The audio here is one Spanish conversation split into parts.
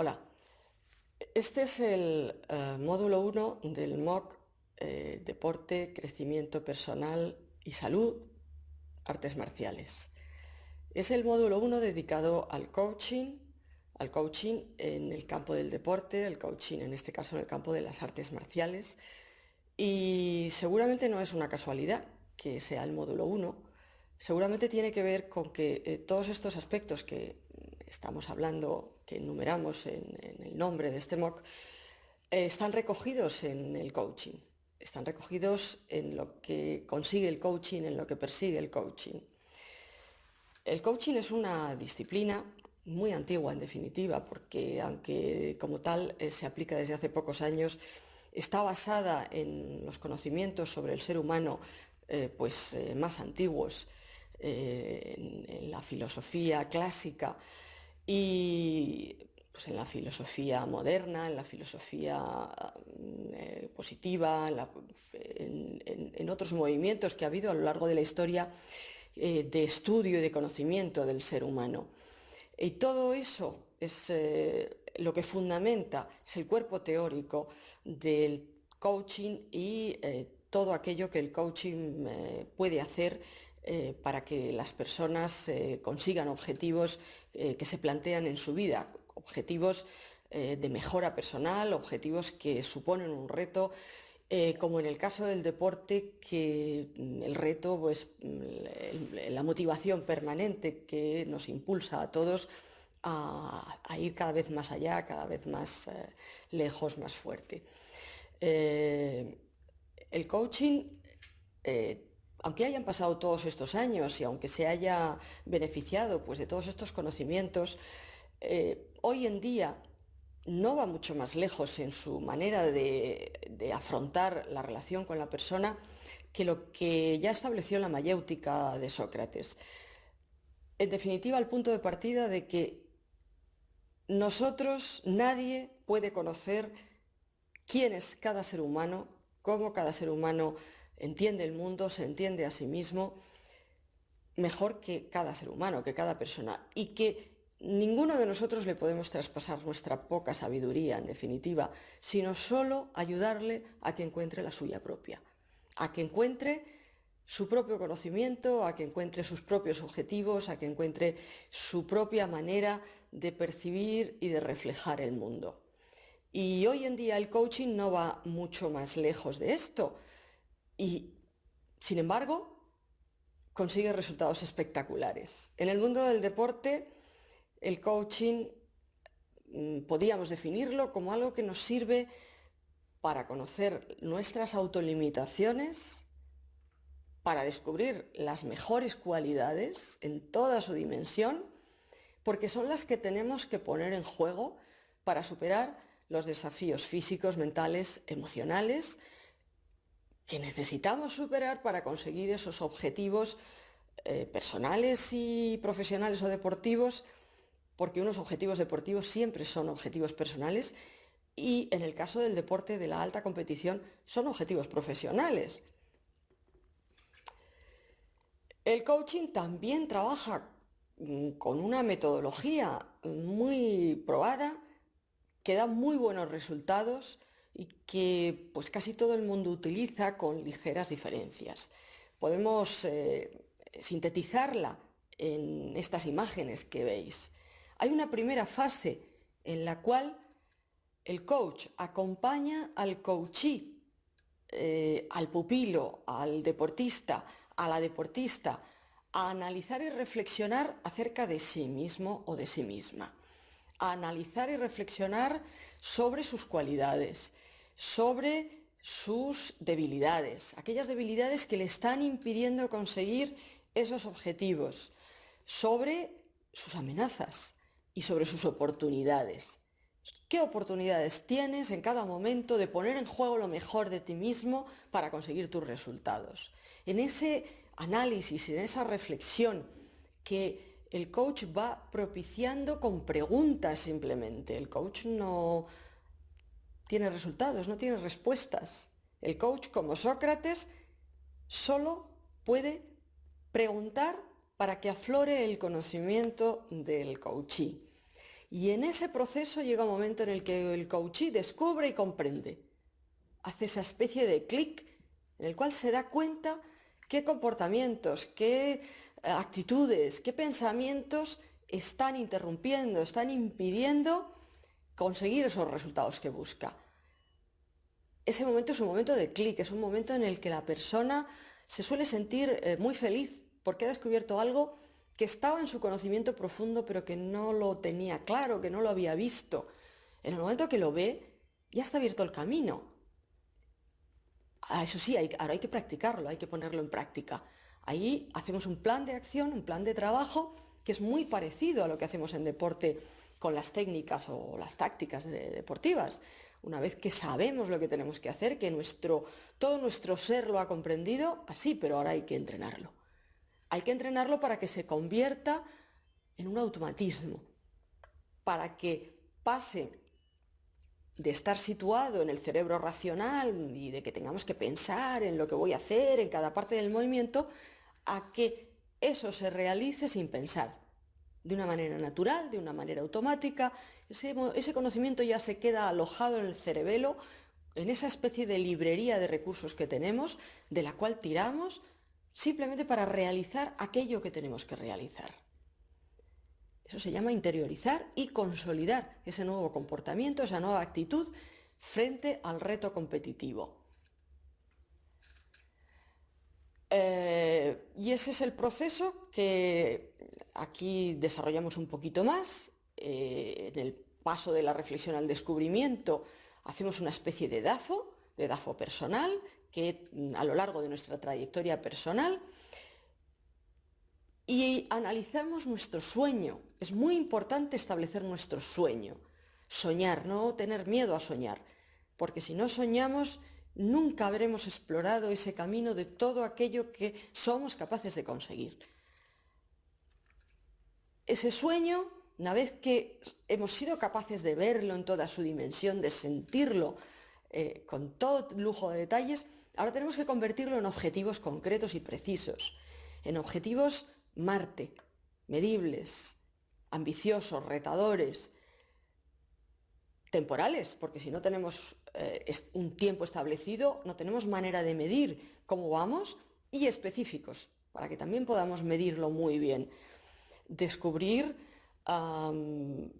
Hola, este es el eh, módulo 1 del MOOC eh, Deporte, Crecimiento Personal y Salud, Artes Marciales. Es el módulo 1 dedicado al coaching, al coaching en el campo del deporte, el coaching en este caso en el campo de las artes marciales. Y seguramente no es una casualidad que sea el módulo 1, seguramente tiene que ver con que eh, todos estos aspectos que estamos hablando, que enumeramos en, el nombre de este MOOC, eh, están recogidos en el coaching, están recogidos en lo que consigue el coaching, en lo que persigue el coaching. El coaching es una disciplina muy antigua en definitiva, porque aunque como tal eh, se aplica desde hace pocos años, está basada en los conocimientos sobre el ser humano pues, más antiguos, en, la filosofía clásica y pues, en la filosofía moderna, en la filosofía mm, eh, positiva, en, otros movimientos que ha habido a lo largo de la historia eh, de estudio y de conocimiento del ser humano. Y todo eso es eh, lo que fundamenta, es el cuerpo teórico del coaching y todo aquello que el coaching puede hacer eh, para que las personas eh, consigan objetivos eh, que se plantean en su vida, objetivos de mejora personal, objetivos que suponen un reto, como en el caso del deporte, que mm, el reto, pues mm, la motivación permanente que nos impulsa a todos a, ir cada vez más allá, cada vez más lejos, más fuerte. el coaching aunque hayan pasado todos estos años y aunque se haya beneficiado pues, de todos estos conocimientos, eh, hoy en día no va mucho más lejos en su manera de, afrontar la relación con la persona que lo que ya estableció la mayéutica de Sócrates. En definitiva, el punto de partida de que nosotros, nadie puede conocer quién es cada ser humano, cómo cada ser humano entiende el mundo, se entiende a sí mismo mejor que cada ser humano, que cada persona, y que ninguno de nosotros le podemos traspasar nuestra poca sabiduría, en definitiva, sino solo ayudarle a que encuentre la suya propia, a que encuentre su propio conocimiento, a que encuentre sus propios objetivos, a que encuentre su propia manera de percibir y de reflejar el mundo. Y hoy en día el coaching no va mucho más lejos de esto. Y, sin embargo, consigue resultados espectaculares. En el mundo del deporte, el coaching mm, podríamos definirlo como algo que nos sirve para conocer nuestras autolimitaciones, para descubrir las mejores cualidades en toda su dimensión, porque son las que tenemos que poner en juego para superar los desafíos físicos, mentales, emocionales, que necesitamos superar para conseguir esos objetivos eh, personales y profesionales o deportivos, porque unos objetivos deportivos siempre son objetivos personales y en el caso del deporte de la alta competición son objetivos profesionales. El coaching también trabaja mm, con una metodología muy probada que da muy buenos resultados y que pues casi todo el mundo utiliza con ligeras diferencias. Podemos eh, sintetizarla en estas imágenes que veis. Hay una primera fase en la cual el coach acompaña al coachee, eh, al pupilo, al deportista, a la deportista, a analizar y reflexionar acerca de sí mismo o de sí misma a analizar y reflexionar sobre sus cualidades, sobre sus debilidades, aquellas debilidades que le están impidiendo conseguir esos objetivos, sobre sus amenazas y sobre sus oportunidades. ¿Qué oportunidades tienes en cada momento de poner en juego lo mejor de ti mismo para conseguir tus resultados? En ese análisis, en esa reflexión que el coach va propiciando con preguntas simplemente. El coach no tiene resultados, no tiene respuestas. El coach, como Sócrates, solo puede preguntar para que aflore el conocimiento del coachee. Y en ese proceso llega un momento en el que el coachee descubre y comprende. Hace esa especie de clic en el cual se da cuenta qué comportamientos, qué actitudes, qué pensamientos están interrumpiendo, están impidiendo conseguir esos resultados que busca. Ese momento es un momento de clic, es un momento en el que la persona se suele sentir eh, muy feliz porque ha descubierto algo que estaba en su conocimiento profundo pero que no lo tenía claro, que no lo había visto. En el momento que lo ve, ya está abierto el camino. Eso sí, ahora hay que practicarlo, hay que ponerlo en práctica. Ahí hacemos un plan de acción, un plan de trabajo que es muy parecido a lo que hacemos en deporte con las técnicas o las tácticas deportivas. Una vez que sabemos lo que tenemos que hacer, que nuestro, todo nuestro ser lo ha comprendido, así, pero ahora hay que entrenarlo. Hay que entrenarlo para que se convierta en un automatismo, para que pase de estar situado en el cerebro racional y de que tengamos que pensar en lo que voy a hacer en cada parte del movimiento, a que eso se realice sin pensar, de una manera natural, de una manera automática. Ese, ese conocimiento ya se queda alojado en el cerebelo, en esa especie de librería de recursos que tenemos, de la cual tiramos simplemente para realizar aquello que tenemos que realizar. Eso se llama interiorizar y consolidar ese nuevo comportamiento, esa nueva actitud frente al reto competitivo. Eh, y ese es el proceso que aquí desarrollamos un poquito más. Eh, en el paso de la reflexión al descubrimiento hacemos una especie de DAFO, de DAFO personal, que mm, a lo largo de nuestra trayectoria personal y analizamos nuestro sueño. Es muy importante establecer nuestro sueño, soñar, no tener miedo a soñar, porque si no soñamos nunca habremos explorado ese camino de todo aquello que somos capaces de conseguir. Ese sueño, una vez que hemos sido capaces de verlo en toda su dimensión, de sentirlo eh, con todo lujo de detalles, Ahora tenemos que convertirlo en objetivos concretos y precisos, en objetivos Marte, medibles, ambiciosos, retadores, temporales, porque si no tenemos eh, un tiempo establecido, no tenemos manera de medir cómo vamos, y específicos, para que también podamos medirlo muy bien. Descubrir eh,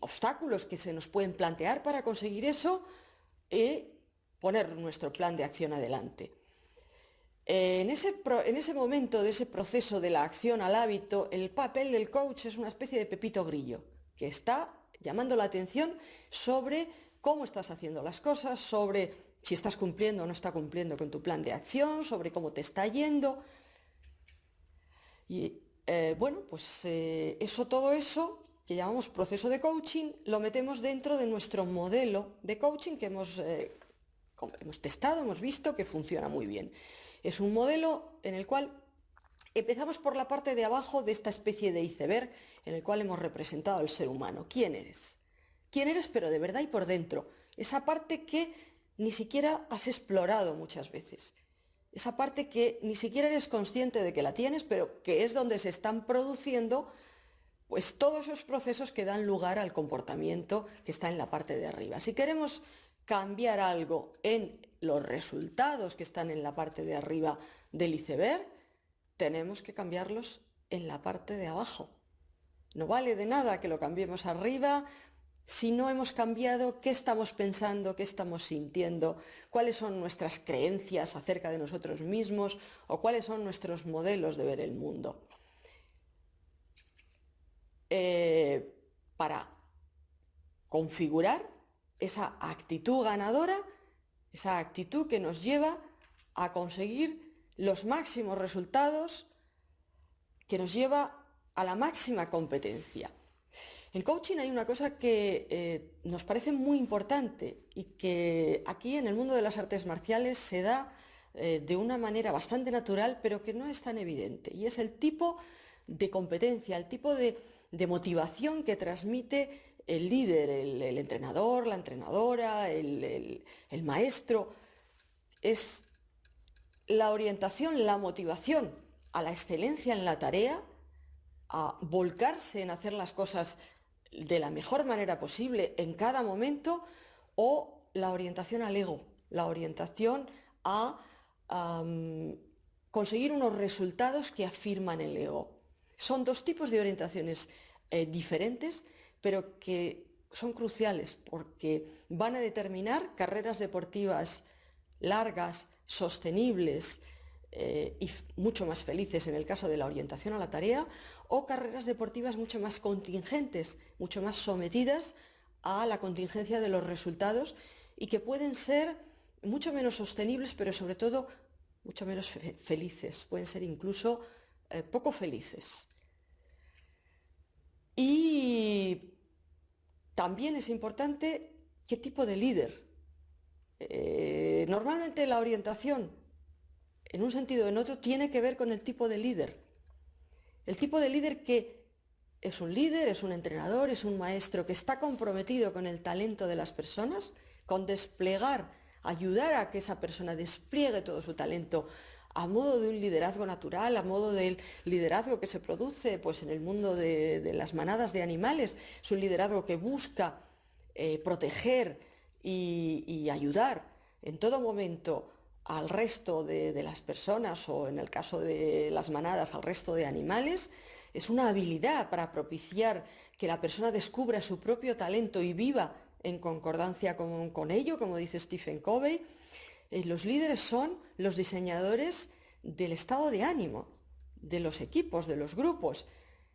obstáculos que se nos pueden plantear para conseguir eso y poner nuestro plan de acción adelante. En ese, en ese, momento de ese proceso de la acción al hábito, el papel del coach es una especie de pepito grillo, que está llamando la atención sobre cómo estás haciendo las cosas, sobre si estás cumpliendo o no está cumpliendo con tu plan de acción, sobre cómo te está yendo. Y eh, bueno, pues eh, eso, todo eso que llamamos proceso de coaching, lo metemos dentro de nuestro modelo de coaching que eh, hemos testado, hemos visto que funciona muy bien. Es un modelo en el cual empezamos por la parte de abajo de esta especie de iceberg en el cual hemos representado al ser humano. ¿Quién eres? ¿Quién eres pero de verdad y por dentro? Esa parte que ni siquiera has explorado muchas veces. Esa parte que ni siquiera eres consciente de que la tienes, pero que es donde se están produciendo pues todos esos procesos que dan lugar al comportamiento que está en la parte de arriba. Si queremos cambiar algo en los resultados que están en la parte de arriba del iceberg, tenemos que cambiarlos en la parte de abajo. No vale de nada que lo cambiemos arriba si no hemos cambiado qué estamos pensando, qué estamos sintiendo, cuáles son nuestras creencias acerca de nosotros mismos o cuáles son nuestros modelos de ver el mundo. Eh, para configurar esa actitud ganadora, esa actitud que nos lleva a conseguir los máximos resultados, que nos lleva a la máxima competencia. En coaching hay una cosa que eh, nos parece muy importante y que aquí en el mundo de las artes marciales se da eh, de una manera bastante natural, pero que no es tan evidente, y es el tipo de competencia, el tipo de, de motivación que transmite el líder, el, entrenador, la entrenadora, el, maestro, es la orientación, la motivación a la excelencia en la tarea a volcarse en hacer las cosas de la mejor manera posible en cada momento o la orientación al ego, la orientación a conseguir unos resultados que afirman el ego. Son dos tipos de orientaciones eh, diferentes, pero que son cruciales porque van a determinar carreras deportivas largas, sostenibles eh, y mucho más felices en el caso de la orientación a la tarea, o carreras deportivas mucho más contingentes, mucho más sometidas a la contingencia de los resultados y que pueden ser mucho menos sostenibles, pero sobre todo mucho menos felices, pueden ser incluso eh, poco felices. Y también es importante qué tipo de líder. Eh, normalmente la orientación, en un sentido o en otro, tiene que ver con el tipo de líder. El tipo de líder que es un líder, es un entrenador, es un maestro que está comprometido con el talento de las personas, con desplegar, ayudar a que esa persona despliegue todo su talento a modo de un liderazgo natural, a modo del liderazgo que se produce pues, en el mundo de, las manadas de animales. Es un liderazgo que busca eh, proteger y, ayudar en todo momento al resto de, las personas o en el caso de las manadas al resto de animales, es una habilidad para propiciar que la persona descubra su propio talento y viva en concordancia con, con ello, como dice Stephen Covey. Eh, los líderes son los diseñadores del estado de ánimo, de los equipos, de los grupos.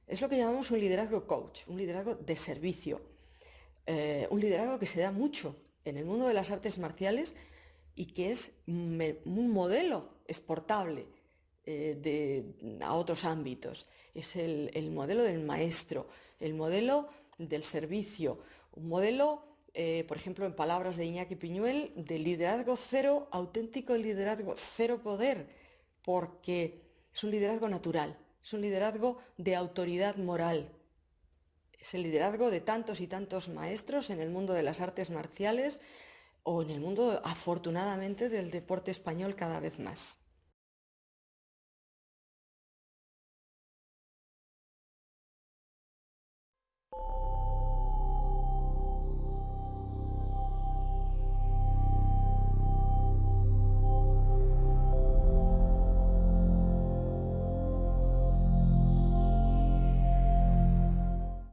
Es lo que llamamos un liderazgo coach, un liderazgo de servicio, eh, un liderazgo que se da mucho en el mundo de las artes marciales y que es un modelo exportable eh, a otros ámbitos. Es el modelo del maestro, el modelo del servicio, un modelo eh, por ejemplo, en palabras de Iñaki Piñuel, de liderazgo cero, auténtico liderazgo cero poder, porque es un liderazgo natural, es un liderazgo de autoridad moral. Es el liderazgo de tantos y tantos maestros en el mundo de las artes marciales o en el mundo, afortunadamente, del deporte español cada vez más.